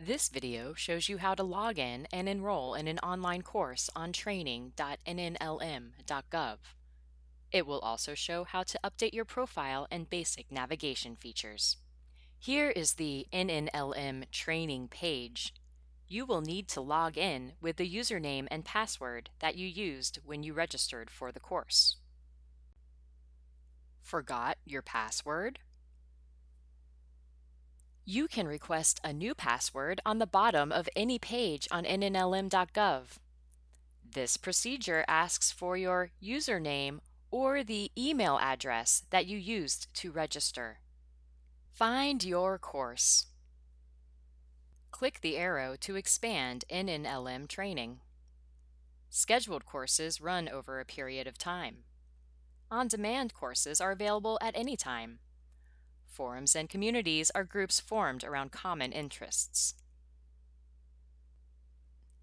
This video shows you how to log in and enroll in an online course on training.nnlm.gov. It will also show how to update your profile and basic navigation features. Here is the NNLM training page. You will need to log in with the username and password that you used when you registered for the course. Forgot your password? You can request a new password on the bottom of any page on nnlm.gov. This procedure asks for your username or the email address that you used to register. Find your course. Click the arrow to expand NNLM training. Scheduled courses run over a period of time. On-demand courses are available at any time. Forums and communities are groups formed around common interests.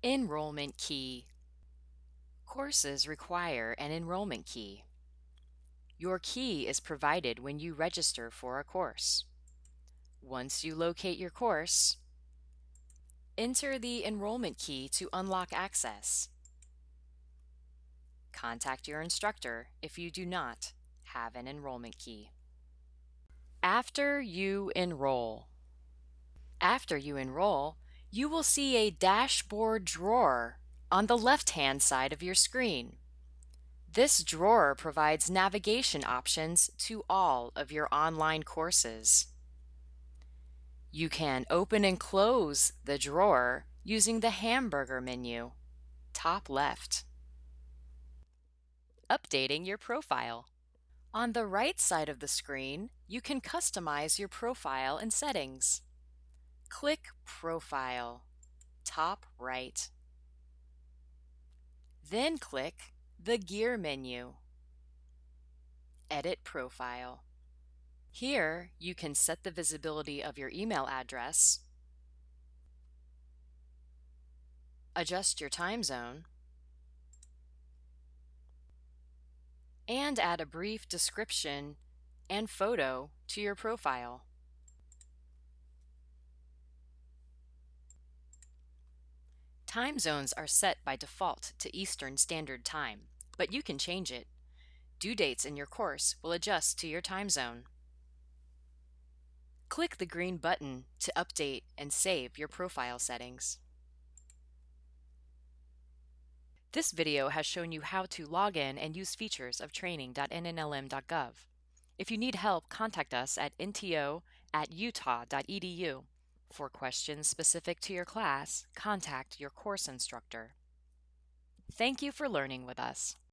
Enrollment Key Courses require an enrollment key. Your key is provided when you register for a course. Once you locate your course, enter the enrollment key to unlock access. Contact your instructor if you do not have an enrollment key. After you enroll. After you enroll, you will see a dashboard drawer on the left-hand side of your screen. This drawer provides navigation options to all of your online courses. You can open and close the drawer using the hamburger menu, top left. Updating your profile. On the right side of the screen, you can customize your profile and settings. Click Profile, top right. Then click the Gear menu. Edit Profile. Here, you can set the visibility of your email address, adjust your time zone, and add a brief description and photo to your profile. Time zones are set by default to Eastern Standard Time, but you can change it. Due dates in your course will adjust to your time zone. Click the green button to update and save your profile settings. This video has shown you how to log in and use features of training.nnlm.gov. If you need help, contact us at nto at utah.edu. For questions specific to your class, contact your course instructor. Thank you for learning with us.